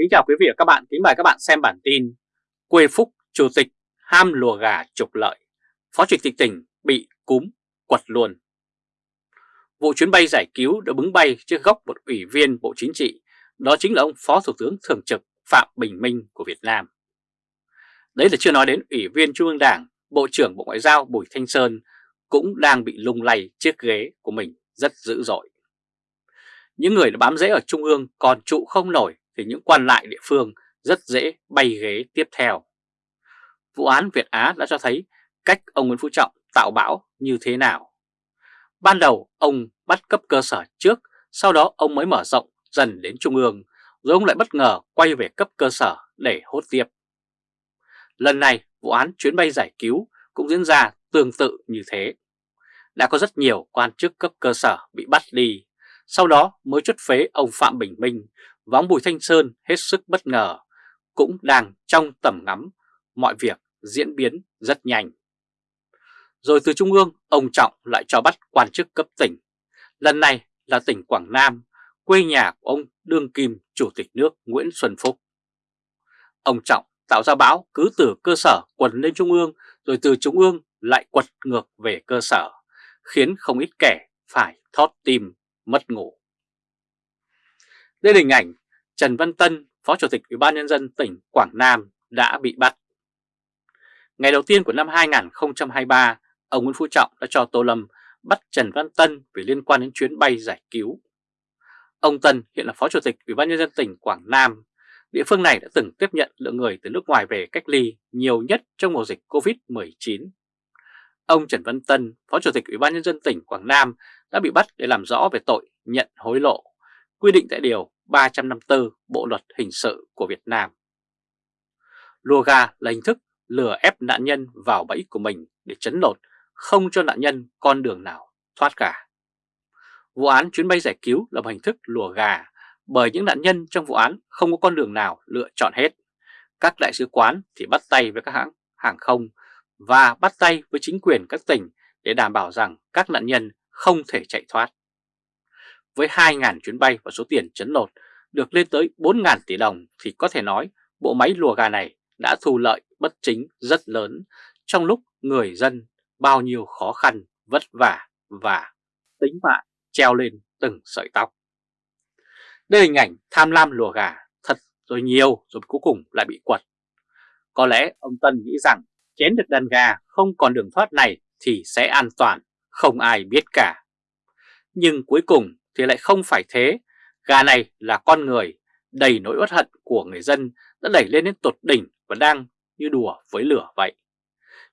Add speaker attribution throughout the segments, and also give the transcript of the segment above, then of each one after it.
Speaker 1: Kính chào quý vị và các bạn, kính mời các bạn xem bản tin Quê Phúc, Chủ tịch ham lùa gà trục lợi, Phó Chủ tịch tỉnh bị cúm, quật luôn. Vụ chuyến bay giải cứu đã bứng bay trước góc một ủy viên Bộ Chính trị, đó chính là ông Phó Thủ tướng Thường trực Phạm Bình Minh của Việt Nam. Đấy là chưa nói đến Ủy viên Trung ương Đảng, Bộ trưởng Bộ Ngoại giao Bùi Thanh Sơn cũng đang bị lung lay chiếc ghế của mình rất dữ dội. Những người đã bám rễ ở Trung ương còn trụ không nổi thì những quan lại địa phương rất dễ bay ghế tiếp theo. Vụ án Việt Á đã cho thấy cách ông Nguyễn Phú Trọng tạo bão như thế nào. Ban đầu ông bắt cấp cơ sở trước, sau đó ông mới mở rộng dần đến Trung ương, rồi ông lại bất ngờ quay về cấp cơ sở để hốt tiếp. Lần này vụ án chuyến bay giải cứu cũng diễn ra tương tự như thế. Đã có rất nhiều quan chức cấp cơ sở bị bắt đi, sau đó mới chốt phế ông Phạm Bình Minh và ông Bùi Thanh Sơn hết sức bất ngờ, cũng đang trong tầm ngắm mọi việc diễn biến rất nhanh. Rồi từ Trung ương, ông Trọng lại cho bắt quan chức cấp tỉnh. Lần này là tỉnh Quảng Nam, quê nhà của ông Đương Kim Chủ tịch nước Nguyễn Xuân Phúc. Ông Trọng tạo ra bão cứ từ cơ sở quần lên Trung ương, rồi từ Trung ương lại quật ngược về cơ sở, khiến không ít kẻ phải thót tim, mất ngủ. Đây là hình ảnh Trần Văn Tân, Phó Chủ tịch Ủy ban Nhân dân tỉnh Quảng Nam đã bị bắt. Ngày đầu tiên của năm 2023, ông Nguyễn Phú Trọng đã cho Tô Lâm bắt Trần Văn Tân vì liên quan đến chuyến bay giải cứu. Ông Tân hiện là Phó Chủ tịch Ủy ban Nhân dân tỉnh Quảng Nam. Địa phương này đã từng tiếp nhận lượng người từ nước ngoài về cách ly nhiều nhất trong mùa dịch Covid-19. Ông Trần Văn Tân, Phó Chủ tịch Ủy ban Nhân dân tỉnh Quảng Nam đã bị bắt để làm rõ về tội nhận hối lộ, quy định tại Điều 354 Bộ Luật Hình sự của Việt Nam. Lùa gà là hình thức lừa ép nạn nhân vào bẫy của mình để chấn lột, không cho nạn nhân con đường nào thoát cả. Vụ án chuyến bay giải cứu là một hình thức lùa gà bởi những nạn nhân trong vụ án không có con đường nào lựa chọn hết. Các đại sứ quán thì bắt tay với các hãng hàng không và bắt tay với chính quyền các tỉnh để đảm bảo rằng các nạn nhân không thể chạy thoát. Với 2.000 chuyến bay và số tiền chấn lột được lên tới 4.000 tỷ đồng thì có thể nói bộ máy lùa gà này đã thu lợi bất chính rất lớn trong lúc người dân bao nhiêu khó khăn, vất vả và tính mạng treo lên từng sợi tóc. Đây là hình ảnh tham lam lùa gà thật rồi nhiều rồi cuối cùng lại bị quật. Có lẽ ông Tân nghĩ rằng chén được đàn gà không còn đường thoát này thì sẽ an toàn, không ai biết cả. Nhưng cuối cùng thì lại không phải thế, gà này là con người, đầy nỗi uất hận của người dân đã đẩy lên đến tột đỉnh và đang như đùa với lửa vậy.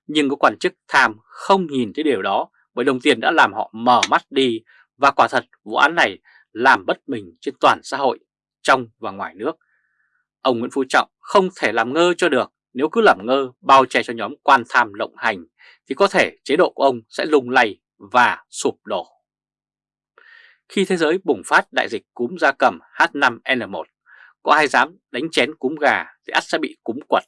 Speaker 1: Nhưng có quan chức tham không nhìn thấy điều đó bởi đồng tiền đã làm họ mở mắt đi và quả thật vụ án này làm bất bình trên toàn xã hội, trong và ngoài nước. Ông Nguyễn Phú Trọng không thể làm ngơ cho được nếu cứ làm ngơ bao che cho nhóm quan tham lộng hành thì có thể chế độ của ông sẽ lung lay và sụp đổ. Khi thế giới bùng phát đại dịch cúm gia cầm H5N1, có ai dám đánh chén cúm gà thì ắt sẽ bị cúm quật.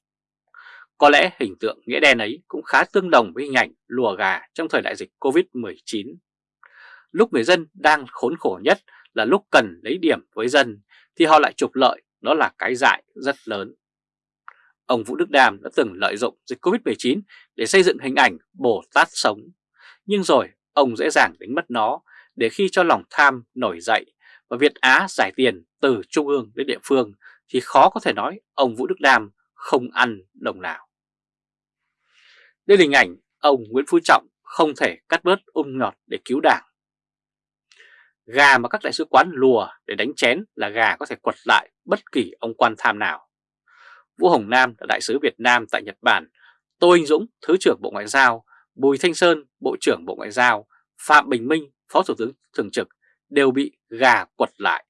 Speaker 1: Có lẽ hình tượng nghĩa đen ấy cũng khá tương đồng với hình ảnh lùa gà trong thời đại dịch Covid-19. Lúc người dân đang khốn khổ nhất là lúc cần lấy điểm với dân thì họ lại trục lợi, đó là cái dại rất lớn. Ông Vũ Đức Đàm đã từng lợi dụng dịch Covid-19 để xây dựng hình ảnh Bồ Tát sống. Nhưng rồi ông dễ dàng đánh mất nó để khi cho lòng tham nổi dậy và Việt Á giải tiền từ trung ương đến địa phương thì khó có thể nói ông Vũ Đức Đam không ăn đồng nào. Đây là hình ảnh ông Nguyễn Phú Trọng không thể cắt bớt ung nhọt để cứu đảng. Gà mà các đại sứ quán lùa để đánh chén là gà có thể quật lại bất kỳ ông quan tham nào. Vũ Hồng Nam là đại sứ Việt Nam tại Nhật Bản, Tô Anh Dũng, Thứ trưởng Bộ Ngoại giao, Bùi Thanh Sơn, Bộ trưởng Bộ Ngoại giao, Phạm Bình Minh, Phó Thủ tướng Thường trực đều bị gà quật lại.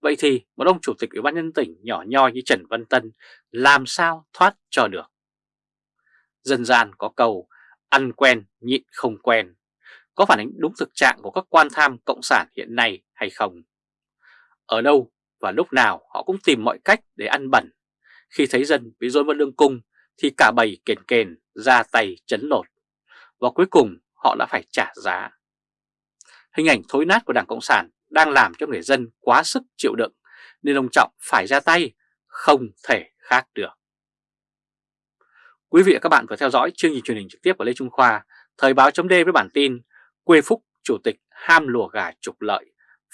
Speaker 1: Vậy thì một ông chủ tịch ủy ban nhân tỉnh nhỏ nhoi như Trần Văn Tân làm sao thoát cho được? Dân gian có câu, ăn quen, nhịn không quen. Có phản ánh đúng thực trạng của các quan tham cộng sản hiện nay hay không? Ở đâu và lúc nào họ cũng tìm mọi cách để ăn bẩn. Khi thấy dân bị dối vào lương cung thì cả bầy kền kền ra tay chấn lột. Và cuối cùng họ đã phải trả giá. Hình ảnh thối nát của Đảng Cộng sản đang làm cho người dân quá sức chịu đựng nên ông Trọng phải ra tay không thể khác được. Quý vị và các bạn vừa theo dõi chương trình truyền hình trực tiếp của Lê Trung Khoa, Thời báo chấm với bản tin Quê Phúc Chủ tịch ham lùa gà trục lợi,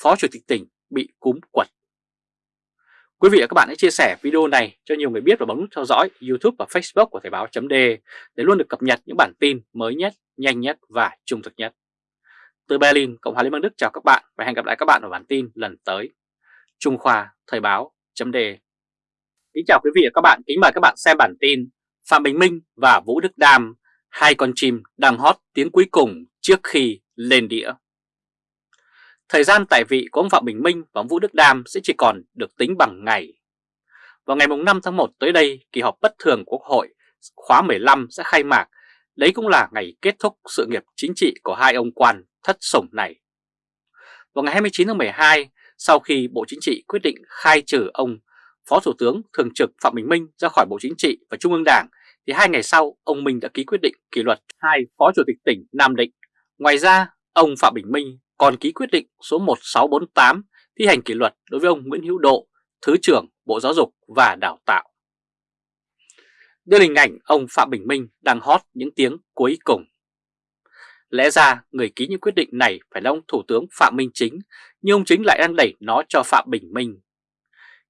Speaker 1: Phó Chủ tịch tỉnh bị cúm quật. Quý vị và các bạn hãy chia sẻ video này cho nhiều người biết và bấm nút theo dõi YouTube và Facebook của Thời báo chấm để luôn được cập nhật những bản tin mới nhất, nhanh nhất và trung thực nhất. Từ Berlin, Cộng hòa Liên bang Đức chào các bạn và hẹn gặp lại các bạn ở bản tin lần tới. Trung Khoa Thời báo chấm đề Kính chào quý vị và các bạn, kính mời các bạn xem bản tin Phạm Bình Minh và Vũ Đức Đam, hai con chim đang hót tiếng cuối cùng trước khi lên đĩa. Thời gian tại vị của ông Phạm Bình Minh và ông Vũ Đức Đam sẽ chỉ còn được tính bằng ngày. Vào ngày 5 tháng 1 tới đây, kỳ họp bất thường của Quốc hội khóa 15 sẽ khai mạc. Đấy cũng là ngày kết thúc sự nghiệp chính trị của hai ông quan thất sủng này. Vào ngày 29 tháng 12, sau khi Bộ Chính trị quyết định khai trừ ông Phó Thủ tướng Thường trực Phạm Bình Minh ra khỏi Bộ Chính trị và Trung ương Đảng, thì hai ngày sau ông Minh đã ký quyết định kỷ luật hai Phó Chủ tịch tỉnh Nam Định. Ngoài ra, ông Phạm Bình Minh còn ký quyết định số 1648 thi hành kỷ luật đối với ông Nguyễn Hữu Độ, Thứ trưởng Bộ Giáo dục và Đào tạo đưa hình ảnh ông Phạm Bình Minh đang hót những tiếng cuối cùng. Lẽ ra người ký những quyết định này phải là ông Thủ tướng Phạm Minh Chính, nhưng ông Chính lại đang đẩy nó cho Phạm Bình Minh.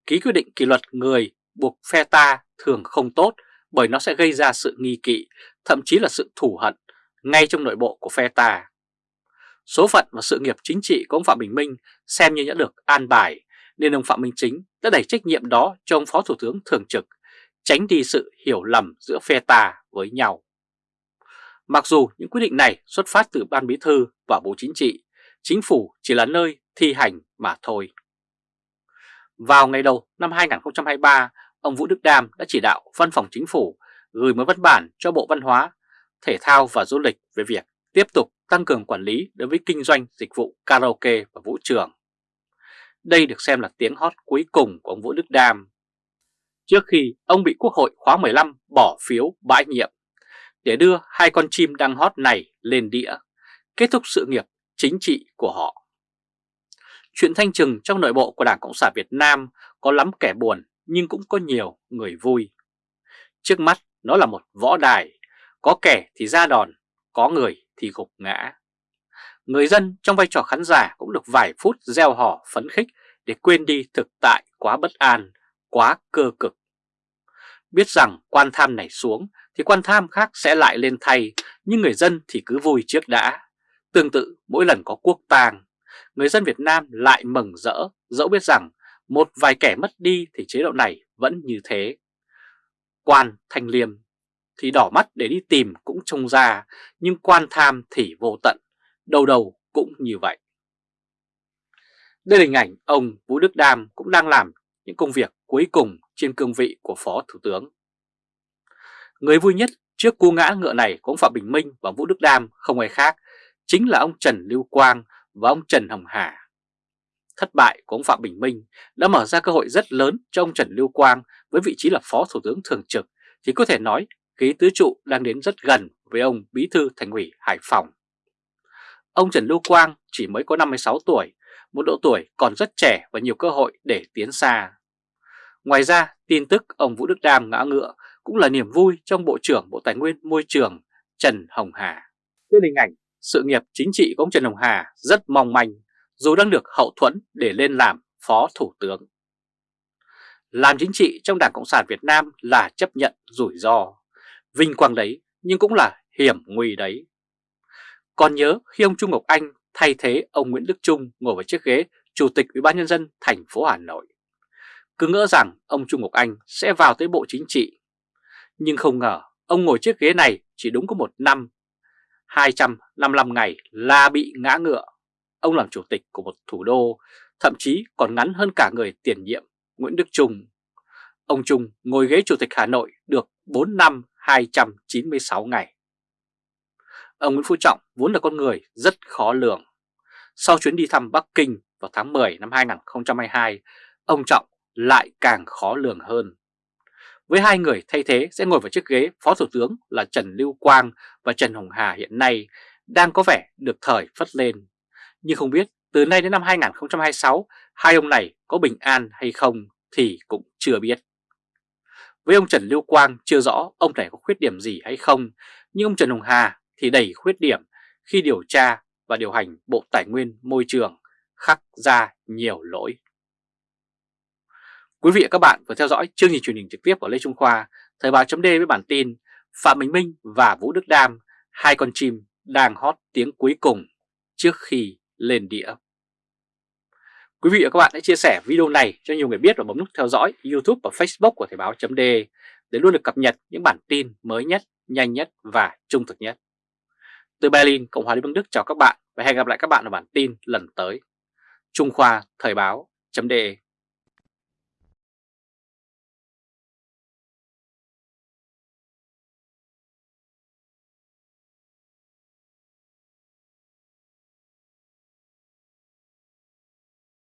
Speaker 1: Ký quyết định kỷ luật người buộc phe ta thường không tốt bởi nó sẽ gây ra sự nghi kỵ, thậm chí là sự thù hận ngay trong nội bộ của phe ta. Số phận và sự nghiệp chính trị của ông Phạm Bình Minh xem như đã được an bài, nên ông Phạm Minh Chính đã đẩy trách nhiệm đó cho ông Phó Thủ tướng Thường trực, tránh đi sự hiểu lầm giữa phe ta với nhau. Mặc dù những quyết định này xuất phát từ Ban Bí Thư và Bộ Chính trị, chính phủ chỉ là nơi thi hành mà thôi. Vào ngày đầu năm 2023, ông Vũ Đức Đam đã chỉ đạo Văn phòng Chính phủ gửi một văn bản cho Bộ Văn hóa, Thể thao và Du lịch về việc tiếp tục tăng cường quản lý đối với kinh doanh dịch vụ karaoke và vũ trường. Đây được xem là tiếng hót cuối cùng của ông Vũ Đức Đam. Trước khi ông bị Quốc hội khóa 15 bỏ phiếu bãi nhiệm để đưa hai con chim đang hót này lên đĩa, kết thúc sự nghiệp chính trị của họ. Chuyện thanh trừng trong nội bộ của Đảng Cộng sản Việt Nam có lắm kẻ buồn nhưng cũng có nhiều người vui. Trước mắt nó là một võ đài, có kẻ thì ra đòn, có người thì gục ngã. Người dân trong vai trò khán giả cũng được vài phút gieo hò phấn khích để quên đi thực tại quá bất an, quá cơ cực. Biết rằng quan tham này xuống thì quan tham khác sẽ lại lên thay, nhưng người dân thì cứ vui trước đã. Tương tự mỗi lần có quốc tàng, người dân Việt Nam lại mừng rỡ, dẫu biết rằng một vài kẻ mất đi thì chế độ này vẫn như thế. Quan Thanh Liêm thì đỏ mắt để đi tìm cũng trông ra, nhưng quan tham thì vô tận, đầu đầu cũng như vậy. Đây là hình ảnh ông Vũ Đức Đam cũng đang làm những công việc cuối cùng trên cương vị của Phó Thủ tướng. Người vui nhất trước cú ngã ngựa này của ông Phạm Bình Minh và Vũ Đức Đam không ai khác, chính là ông Trần Lưu Quang và ông Trần Hồng Hà. Thất bại của ông Phạm Bình Minh đã mở ra cơ hội rất lớn cho ông Trần Lưu Quang với vị trí là Phó Thủ tướng Thường trực thì có thể nói ghế tứ trụ đang đến rất gần với ông Bí thư Thành ủy Hải Phòng. Ông Trần Lưu Quang chỉ mới có 56 tuổi, một độ tuổi còn rất trẻ và nhiều cơ hội để tiến xa. Ngoài ra, tin tức ông Vũ Đức Đam ngã ngựa cũng là niềm vui trong Bộ trưởng Bộ Tài nguyên Môi trường Trần Hồng Hà. Trên hình ảnh, sự nghiệp chính trị của ông Trần Hồng Hà rất mong manh dù đang được hậu thuẫn để lên làm Phó Thủ tướng. Làm chính trị trong Đảng Cộng sản Việt Nam là chấp nhận rủi ro, vinh quang đấy nhưng cũng là hiểm nguy đấy. Còn nhớ khi ông Trung Ngọc Anh thay thế ông Nguyễn Đức Trung ngồi vào chiếc ghế Chủ tịch Ủy ban nhân dân thành phố Hà Nội. Cứ ngỡ rằng ông Trung Ngọc Anh sẽ vào tới Bộ Chính trị. Nhưng không ngờ ông ngồi chiếc ghế này chỉ đúng có một năm, 255 ngày là bị ngã ngựa. Ông làm chủ tịch của một thủ đô, thậm chí còn ngắn hơn cả người tiền nhiệm Nguyễn Đức Trung. Ông Trung ngồi ghế chủ tịch Hà Nội được 4 năm 296 ngày. Ông Nguyễn Phú Trọng vốn là con người rất khó lường. Sau chuyến đi thăm Bắc Kinh vào tháng 10 năm 2022, ông Trọng lại càng khó lường hơn. Với hai người thay thế sẽ ngồi vào chiếc ghế Phó Thủ tướng là Trần Lưu Quang và Trần Hồng Hà hiện nay đang có vẻ được thời phất lên. Nhưng không biết từ nay đến năm 2026 hai ông này có bình an hay không thì cũng chưa biết. Với ông Trần Lưu Quang chưa rõ ông này có khuyết điểm gì hay không, nhưng ông Trần Hồng Hà thì đầy khuyết điểm khi điều tra và điều hành Bộ Tài nguyên Môi trường khắc ra nhiều lỗi. Quý vị và các bạn vừa theo dõi chương trình truyền hình trực tiếp của Lê Trung Khoa, Thời báo chấm với bản tin Phạm Bình Minh và Vũ Đức Đam, hai con chim đang hót tiếng cuối cùng trước khi lên đĩa. Quý vị và các bạn hãy chia sẻ video này cho nhiều người biết và bấm nút theo dõi YouTube và Facebook của Thời báo chấm để luôn được cập nhật những bản tin mới nhất, nhanh nhất và trung thực nhất. Từ Berlin, Cộng hòa Liên bang Đức chào các bạn và hẹn gặp lại các bạn ở bản tin lần tới. Trung Khoa Thời báo chấm